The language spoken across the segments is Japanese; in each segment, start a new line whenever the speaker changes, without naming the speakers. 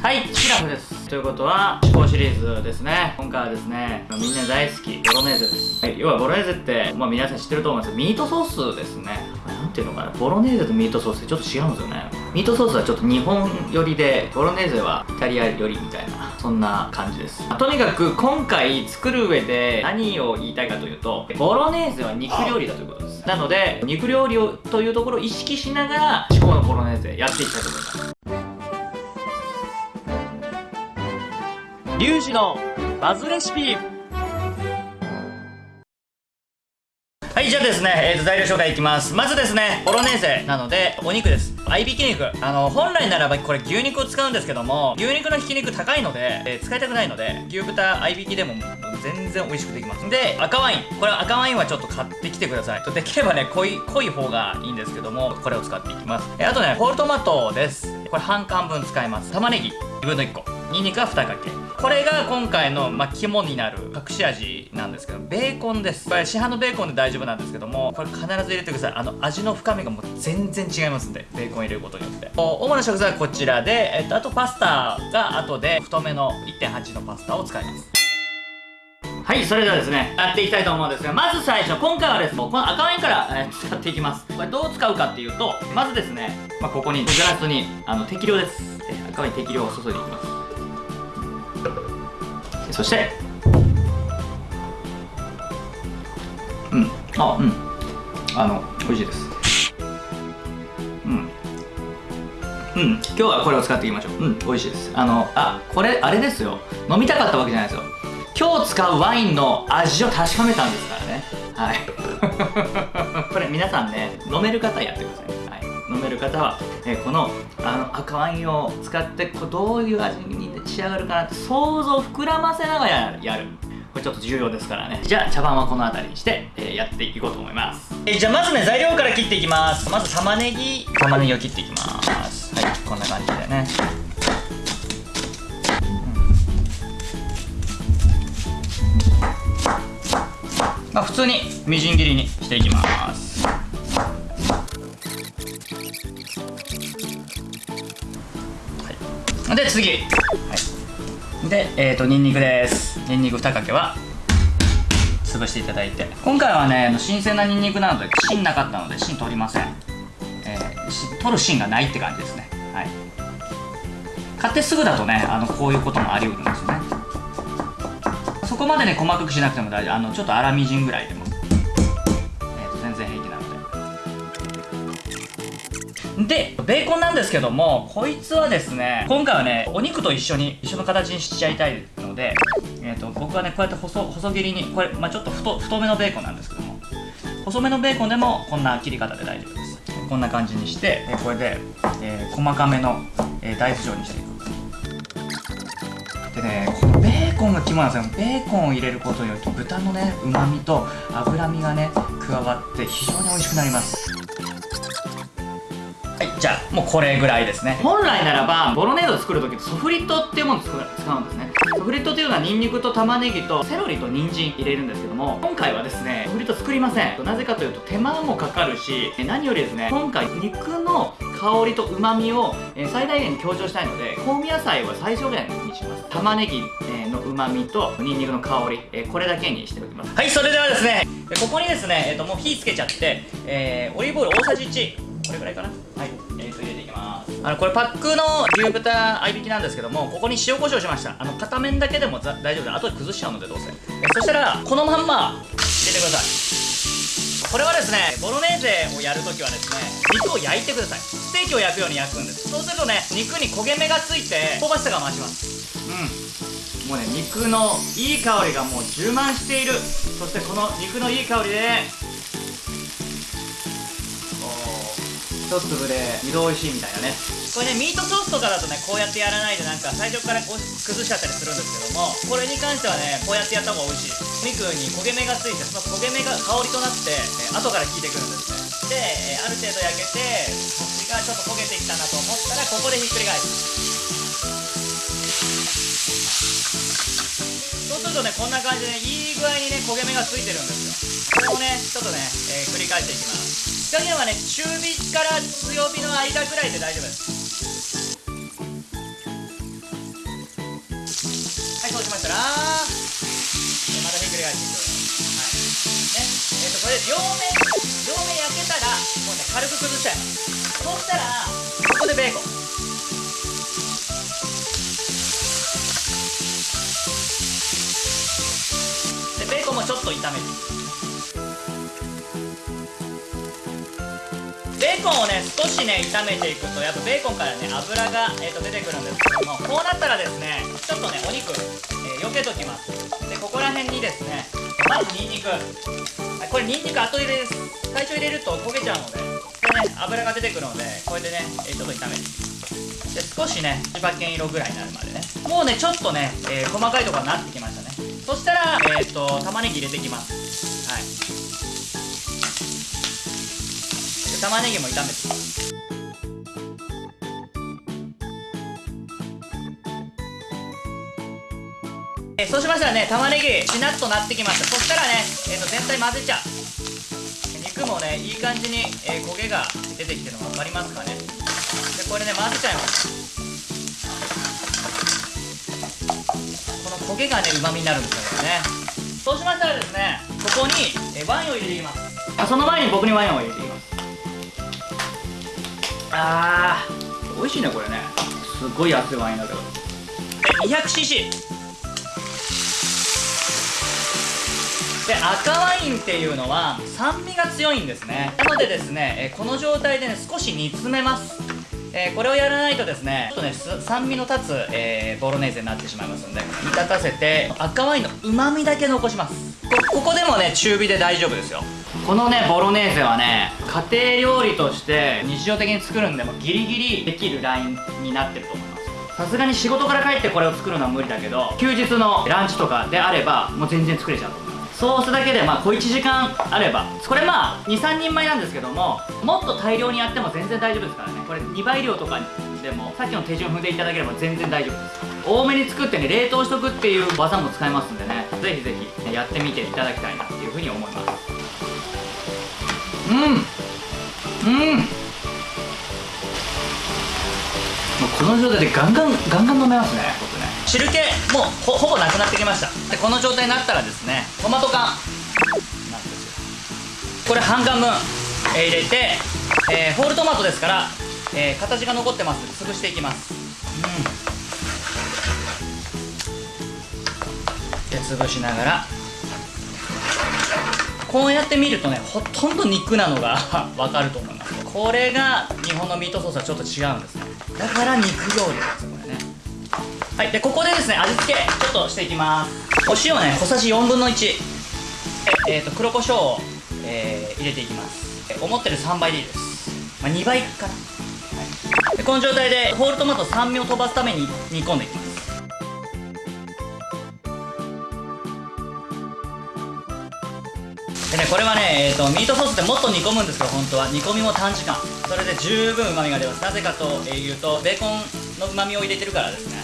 はいシラフです。ということは思考シリーズですね。今回はですねみんな大好きボロネーゼです、はい、要はボロネーゼってまあ皆さん知ってると思うんです。けどミートソースですね。これなんていうのかな？ボロネーゼとミートソースってちょっと違うんですよね。ミートソースはちょっと日本寄りでボロネーゼはイタリア寄りみたいなそんな感じです。とにかく今回作る上で何を言いたいかというとボロネーゼは肉料理だということです。なので肉料理をというところを意識しながら至高のボロネーゼやっていきたいと思います。
リュウジのバズレシピ
はい、じゃあですね、えーと、材料紹介いきます。まずですね、ボロネーゼなので、お肉です。合いびき肉。あの、本来ならばこれ牛肉を使うんですけども、牛肉のひき肉高いので、えー使いたくないので、牛豚合いびきでも全然美味しくできます。で、赤ワイン。これ赤ワインはちょっと買ってきてください。できればね、濃い、濃い方がいいんですけども、これを使っていきます。えーあとね、ホールトマトです。これ半缶分使います。玉ねぎ、2分の1個。ニンニクは2かけこれが今回の、まあ、肝になる隠し味なんですけどベーコンですこれ市販のベーコンで大丈夫なんですけどもこれ必ず入れてくださいあの味の深みがもう全然違いますんでベーコン入れることによって主な食材はこちらで、えっと、あとパスタが後で太めの1.8のパスタを使いますはい、それではですね、やっていきたいと思うんですが、まず最初、今回はですね、この赤ワインから、えー使っていきます。これどう使うかっていうと、まずですね、まあ、ここに、グラスに、あの、適量です。赤ワイン適量を注いでいきます。そして。うん。あうん。あの美味しいです。うん。うん。今日はこれを使っていきましょう。うん美味しいです。あのあこれあれですよ。飲みたかったわけじゃないですよ。今日使うワインの味を確かめたんですからね。はい。これ皆さんね飲める方やってください、はい、飲める方は、えーこのあの赤ワインを使ってこうどういう味に仕上がるかなって想像を膨らませながらやる。これちょっと重要ですからね。じゃあ茶番はこの辺りにして、えーやっていこうと思います、えーじゃあまずね材料から切っていきます。まず玉ねぎ。玉ねぎを切っていきます。はいこんな感じでね。まあ普通にみじん切りにしていきます。はい、で次、はい、でえっ、ー、とにんにくです。にんにく2かけは潰していただいて。今回はね新鮮なにんにくなので芯なかったので芯取りません、えー取る芯がないって感じですね。はい。買ってすぐだとねあのこういうこともありうるんですよね。そこまでね細かくしなくても大丈夫。あのちょっと粗みじんぐらいででベーコンなんですけどもこいつはですね今回はねお肉と一緒に一緒の形にしちゃいたいので、えー、と僕はねこうやって細細切りにこれ、まあ、ちょっと太太めのベーコンなんですけども細めのベーコンでもこんな切り方で大丈夫です。こんな感じにしてえーこれで、えー細かめの、えー大豆状にしていく。でねこのベーコンが肝なんですよ。ベーコンを入れることによって豚のねうまみと脂身がね加わって非常に美味しくなります。じゃあもうこれぐらいですね。本来ならばボロネーゼを作る時ってソフリットっていうものを使うんですね。ソフリットっていうのはニンニクと玉ねぎとセロリと人参入れるんですけども今回はですねソフリット作りません。なぜかというと手間もかかるしえ何よりですね今回肉の香りと旨味をえー最大限に強調したいので香味野菜は最小限にします。玉ねぎえーの旨味とニンニクの香りえーこれだけにしておきます。はいそれではですねえここにですねえっ、ともう火つけちゃってえーオリーブオイル大さじ1これぐらいかな。はいあのこれパックの牛豚合いびきなんですけどもここに塩コショウしました。あの片面だけでも大丈夫で後で崩しちゃうのでどうせ。そしたらこのまんま入れてください。これはですねボロネーゼをやるときはですね肉を焼いてください。ステーキを焼くように焼くんです。そうするとね肉に焦げ目がついて香ばしさが増します。うん。もうね肉のいい香りがもう充満している。そしてこの肉のいい香りでこう一粒で二度美味しいみたいなね。これねミートソースとかだとねこうやってやらないでなんか最初からこう崩しちゃったりするんですけどもこれに関してはねこうやってやった方が美味しい。肉に焦げ目がついてその焦げ目が香りとなって、え後から効いてくるんですね。で、ある程度焼けて腰がちょっと焦げてきたなと思ったらここでひっくり返す。そうするとねこんな感じでねいい具合にね焦げ目がついてるんですよ。これをねちょっとね、えー繰り返していきます。火加減はね中火から強火の間ぐらいで大丈夫です。はいそうしまたらまたひっくり返していくはい。ねえっ、ー、とこれ両面両面焼けたらもうね軽く崩しちゃいますそうしたらここでベーコンでベーコンもちょっと炒めていくベーコンをね少しね炒めていくとやっぱベーコンからね油が、えー、と出てくるんですけどもこうなったらですねちょっとねお肉、避けときます。でここら辺にですねまずニンニク。これニンニク後入れです。最初入れると焦げちゃうのでこれね油が出てくるのでこれでね、え、ちょっと炒めて。で少しね千葉県色ぐらいになるまでね。もうねちょっとね、えー、細かいところになってきましたね。そしたらえっ、ー、と玉ねぎ入れていきます。はい。玉ねぎも炒めて。えそうしましたらね玉ねぎしなっとなってきました。そしたらね、えー、と全体混ぜちゃう。肉もねいい感じに、えー、焦げが出てきてるの分かりますかね。でこれね混ぜちゃいます。この焦げがねうまみになるんですよね。そうしましたらですねここに、えワインを入れていきます。あその前に僕にワインを入れていきます。あー。美味しいねこれね。すごい熱いワインだけど。200cc で赤ワインっていうのは酸味が強いんですね。なのでですね、えこの状態でね少し煮詰めます。えー、これをやらないとですねちょっとね酸味の立つ、えー、ボロネーゼになってしまいますので煮立たせて赤ワインのうまみだけ残します。ここでもね中火で大丈夫ですよ。このねボロネーゼはね家庭料理として日常的に作るんでもギリギリできるラインになってると思います。さすがに仕事から帰ってこれを作るのは無理だけど休日のランチとかであればもう全然作れちゃう。と思いますソースだけでまあ小1時間あればこれまあ23人前なんですけどももっと大量にやっても全然大丈夫ですからね。これ2倍量とかでもさっきの手順踏んでいただければ全然大丈夫です。多めに作ってね冷凍しとくっていう技も使えますんでね。ぜひぜひやってみていただきたいなっていうふうに思います。うん。うん。もうこの状態でガンガンガンガン飲めますね僕ね。汁気もうほぼなくなってきました。でこの状態になったらですねトマト缶。これ半缶分、えー、入れて、えー、ホールトマトですから、えー、形が残ってます。潰していきます。うん。で潰しながら。こうやって見るとねほとんど肉なのが わかると思います。これが日本のミートソースはちょっと違うんですね。だから肉料理ですはいでここでですね味付けちょっとしていきます。お塩ね小さじ4分の1ええー、と黒胡椒を、えー、入れていきます。思ってる3倍でいいです、まあ、2倍かな、はい、でこの状態でホールトマト酸味を飛ばすために煮込んでいきます。でねこれはね、えーと、ミートソースってもっと煮込むんですけど本当は。煮込みも短時間。それで十分うまみが出ます。なぜかというとベーコンのうまみを入れてるからですね。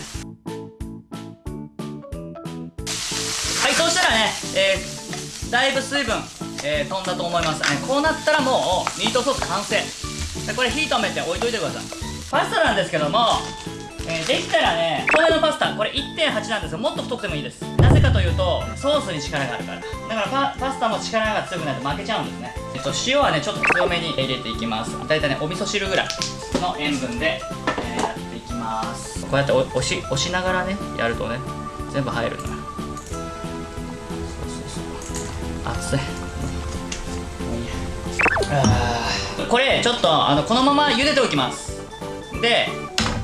ね、えー、だいぶ水分、えー、飛んだと思います、ね、こうなったらもうミートソース完成。でこれ火止めて置いといてください。パスタなんですけどもえー、できたらねこれのパスタこれ1.8なんですよ。もっと太くてもいいです。なぜかというとソースに力があるから。だからパスタも力が強くないと負けちゃうんですね。えっと塩はねちょっと強めに入れていきます。だいたいねお味噌汁ぐらいの塩分で、えー、やっていきます。こうやって押し押しながらねやるとね全部入るのよ。これちょっとあのこのまま茹でておきます。で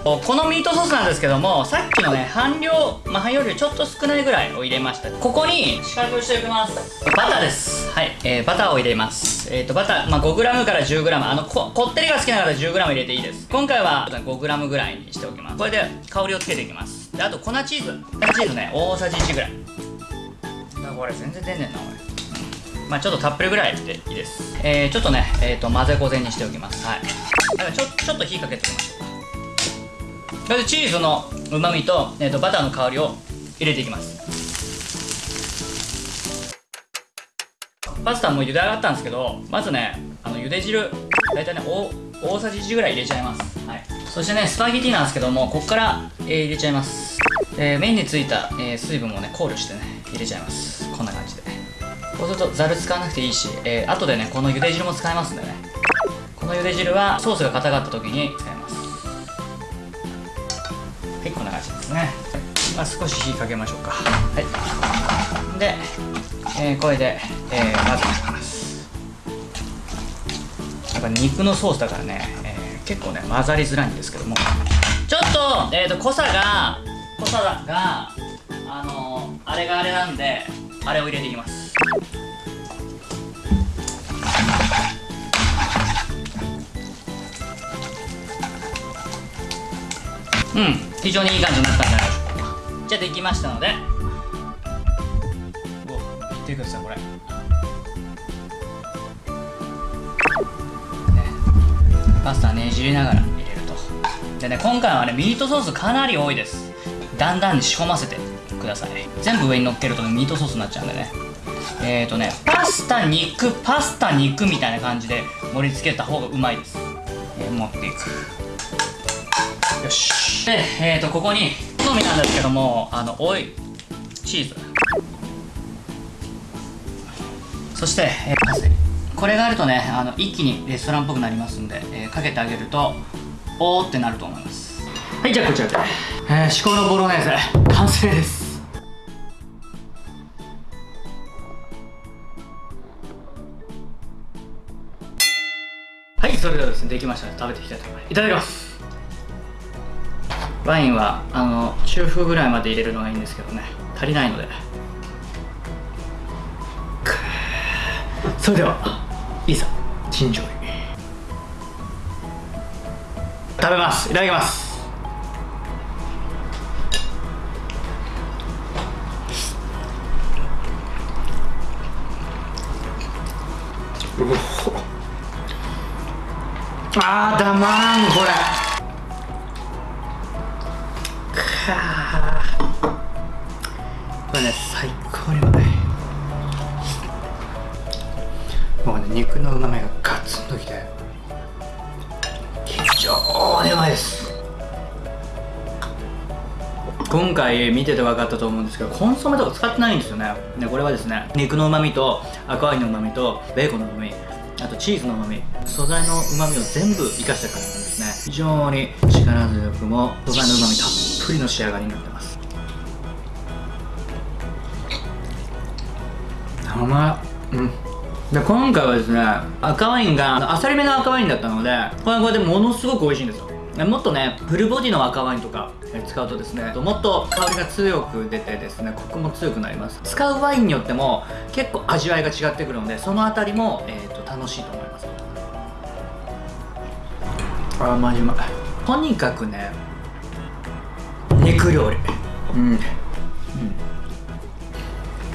このミートソースなんですけどもさっきのね半量まあ半量よりちょっと少ないぐらいを入れました。ここに四角くしておきます。バターです。はい、えー、バターを入れます。えっ、ー、とバター、まあ、5g から 10g あのここってりが好きな方は 10g 入れていいです。今回は 5g ぐらいにしておきます。これで香りをつけていきます。であと粉チーズ。粉チーズね大さじ1ぐらい。これ全然出んねんなおいまあちょっとたっぷりぐらいでいいです。えー、ちょっとね、えっ、ー、と、混ぜこぜにしておきます。はい。だからちょ、ちょっと火かけておきましょう。それでチーズのうまみと,、えー、とバターの香りを入れていきますパスタも茹で上がったんですけどまずねあの茹で汁大体ね大さじ1ぐらい入れちゃいます、はい、そしてねスパゲティなんですけどもここから、えー、入れちゃいますで麺についた、えー、水分もね考慮してね入れちゃいますこんな感じでこうするとざる使わなくていいし、えー、後でねこの茹で汁も使えますんでね。この茹で汁はソースが硬かった時に使います。はいこんな感じですね、まあ、少し火かけましょうか。はい。で、えー、これで、えー、混ぜていきます。やっぱ肉のソースだからね、えー、結構ね混ざりづらいんですけども。ちょっと,、えーと、濃さが濃さがあのー、あれがあれなんであれを入れていきますうん。非常にいい感じになったんじゃないじゃあできましたので。お見てくださいこれ、パスタねじりながら入れると。でね今回はねミートソースかなり多いです。だんだんに仕込ませてください。全部上に乗っけると、ね、ミートソースになっちゃうんでね。えーとねパスタ肉パスタ肉みたいな感じで盛り付けた方がうまいです、え、持っていく。よし。でえーとここに好みなんですけどもあのオイチーズ。そして、えー、パセリ。これがあるとねあの一気にレストランっぽくなりますんで、えー、かけてあげるとおーってなると思います。はいじゃあこちらで、えー、至高のボロネーゼ。完成です。はいそれではですねできました食べていきたいと思います。いただきます。ワインはあの中風ぐらいまで入れるのがいいんですけどね。足りないので。それではいざ陳情食べます。いただきます。あーたまらんこれ。れね最高にうまい。もうね肉のうまみがガツンときて常にうまいです。今回見てて分かったと思うんですけどコンソメとか使ってないんですよね。でこれはですね肉のうまみと赤ワインのうまみとベーコンのうまみあとチーズのうまみ素材のうまみを全部生かしたからなんですね。非常に力強くも素材のうまみたっぷりの仕上がりになってます。甘い。うん。で今回はですね赤ワインがあさりめの赤ワインだったのでこれこれでものすごく美味しいんですよ。もっとねフルボディの赤ワインとか使うとですねもっと香りが強く出てですねコクも強くなります。使うワインによっても結構味わいが違ってくるのでその辺りも、えーと、楽しいと思います。あマジうまいとにかくね肉料理。うん、うん、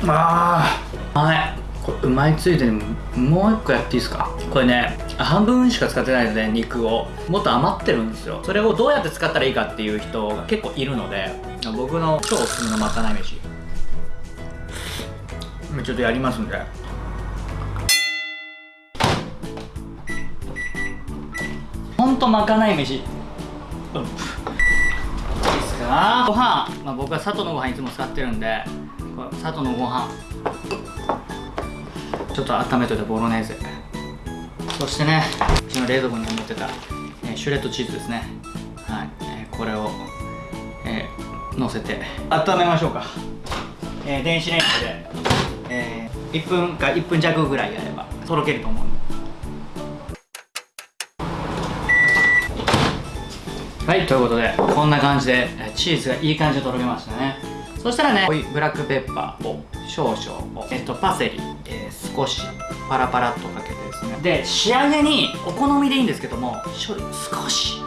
ああはい。これうまいついでにもう一個やっていいですか？これね半分しか使ってないので肉を。もっと余ってるんですよ。それをどうやって使ったらいいかっていう人が結構いるので僕の超おすすめのまかない飯。ちょっとやりますんで。ほんとまかない飯。うん。いいっすか？ご飯、まあ、僕は佐藤のご飯いつも使ってるんで佐藤のご飯。ちょっと温めといたボロネーゼ。そしてねうちの冷蔵庫に持ってた、えー、シュレッドチーズですね。はい、えー、これを、えー、乗せて温めましょうか、えー、電子レンジで、えー、1分か1分弱ぐらいやればとろけると思う。はいということでこんな感じでチーズがいい感じでとろけましたね。そしたらねブラックペッパーを少々えっとパセリ、少しパラパラっとかけてですね。で仕上げにお好みでいいんですけども少し。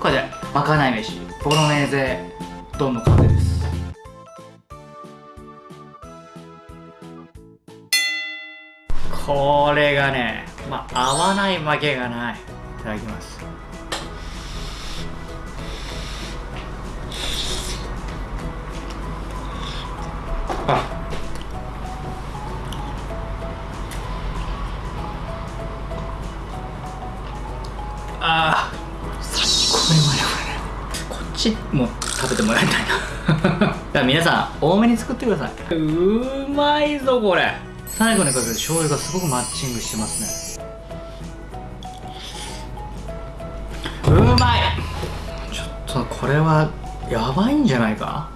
これでまかない飯ボロネーゼ丼の完成です。これがねまあ合わないわけがない。いただきます。ああ最高にうまいなこれねこっちも食べてもらいたいな。だから皆さん多めに作ってください。うまいぞこれ。最後にかけて醤油がすごくマッチングしてますね。うまい。ちょっとこれはやばいんじゃないか？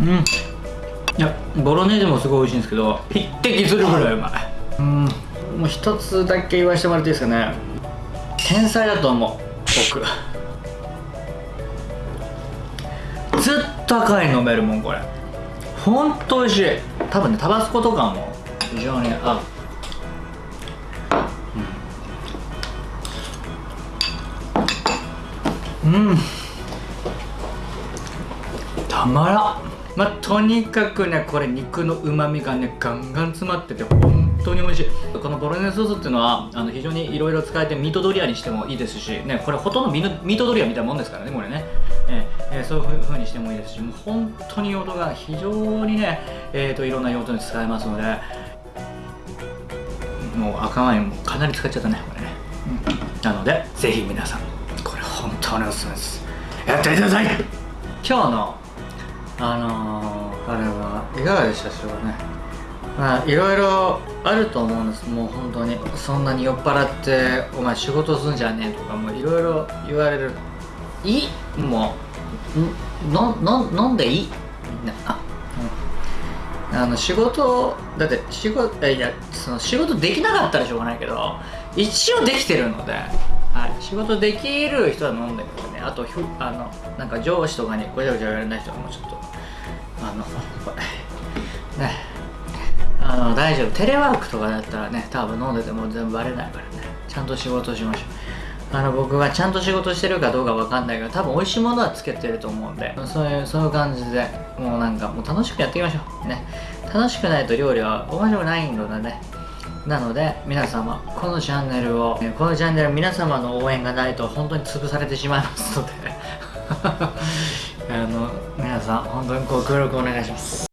うん。いやボロネーゼもすごい美味しいんですけど匹敵するぐらいうまい。うん。もう一つだけ言わせてもらっていいですかね。天才だと思う僕。ずっと赤い飲めるもんこれ。ほんと美味しい。多分ねタバスコとかも非常に合う。うん、うん、たまらん。まあ、とにかくねこれ肉のうまみがねガンガン詰まってて本当に美味しい。このボロネーソースっていうのはあの非常にいろいろ使えてミートドリアにしてもいいですしねこれほとんどミートドリアみたいなもんですからねこれね、えー、え、そういう風にしてもいいですしもう本当に用途が非常にねえーと、いろんな用途に使えますのでもう赤ワインもかなり使っちゃったねこれね、うん、なのでぜひ皆さんこれ本当におすすめです。やってみてください。今日のあのー、あれはいかがでしたでしょうかね。まあいろいろあると思うんです。もう本当に。そんなに酔っ払ってお前仕事すんじゃねえとかもういろいろ言われる。いい？もう。のの飲んでいい？みんな。あうん。あの仕事だって仕事いやその仕事できなかったらしょうがないけど一応できてるので。はい、仕事できる人は飲んでるけどね。あとひあのなんか上司とかにごちゃごちゃ言われない人はもうちょっとあのこれ。ね。あの大丈夫。テレワークとかだったらね多分飲んでても全部バレないからね。ちゃんと仕事しましょう。あの僕はちゃんと仕事してるかどうかわかんないけど多分美味しいものはつけてると思うんで。そういうそういう感じでもうなんかもう楽しくやっていきましょう。ね。楽しくないと料理は面白くないのでね。なので皆様このチャンネルをこのチャンネル皆様の応援がないと本当に潰されてしまいますので。あの皆さん本当にご協力お願いします。